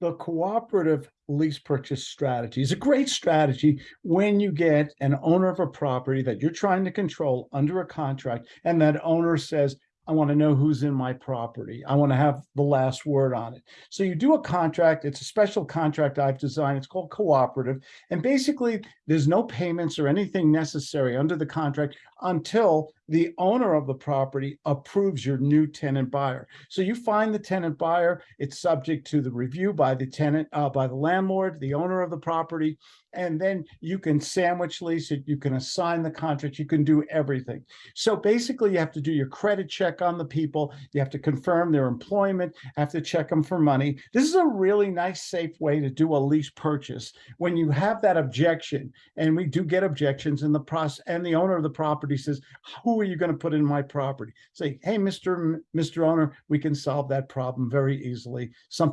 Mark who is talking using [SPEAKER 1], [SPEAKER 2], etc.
[SPEAKER 1] the cooperative lease purchase strategy is a great strategy when you get an owner of a property that you're trying to control under a contract and that owner says, I want to know who's in my property. I want to have the last word on it. So you do a contract. It's a special contract I've designed. It's called cooperative. And basically, there's no payments or anything necessary under the contract until the owner of the property approves your new tenant buyer. So you find the tenant buyer, it's subject to the review by the tenant, uh, by the landlord, the owner of the property, and then you can sandwich lease it, you can assign the contract, you can do everything. So basically you have to do your credit check on the people, you have to confirm their employment, have to check them for money. This is a really nice, safe way to do a lease purchase. When you have that objection, and we do get objections in the process, and the owner of the property says, who are you going to put in my property? Say, hey, Mr. Mr. Owner, we can solve that problem very easily. Something